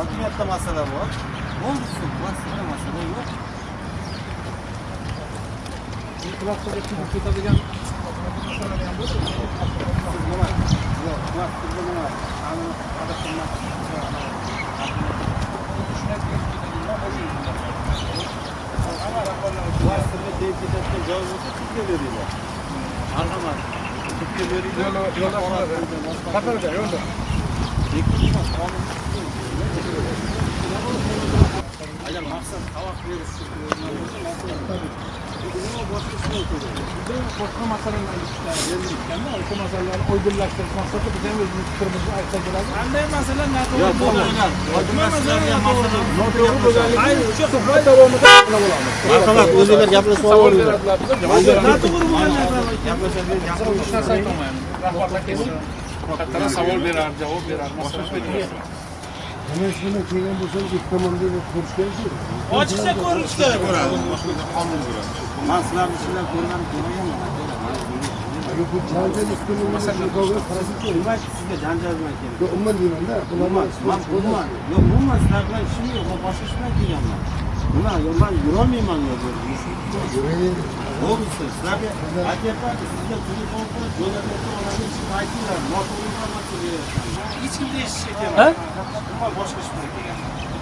hokimiyatda masala bor bo'ldi shu masala yo'q E'tirofga chiqib ketadigan masalalar ham bo'lsa, nima yo'q vaqtida nima adashtirmoqchi vaqtida deputatga joy bo'lsa sudga beringlar marhamat sudga beringlar yo'lda yo'lda qatorda yo'lda. Maqsad xalaq berish boshqa ishlar kerak o'sha masalalarni oydinlashtirish maqsadida biz ham o'zimiz fikrimizni aytsak bo'ladi. qanday masala noto'g'ri yo'q davomida marhamat o'zinglar gaplashib Savol noto'g'ri bo'lgan narsalar gaplashadigan Hech narsa aytolmayman Rahbarlar kelsa, faqatgina savol berar, javob berar, masala Hemen şimdi köyden bulsanız ilk zamanda bir konuşlarız ya. Açıkça konuşlar. Maslar bir şeyler korunan koruyor mu? Bu cancer üstünün mesela kavga parası değil. Bunlar sizde cancer mi? Yok onlar değil onda. Bunlar mas bunlar. Yok bu maslarla işim yok. O başka işler değil ama. Bunlar yollar yürümeyin anlıyor. Yürümeyin. Doğrusu sizler de AKP'de sizde çocuk olsa dolar olsa olanın şikayetiyle muhatap olmamak gibi. Ешкім де Ә? жетеді. Ә? Бұған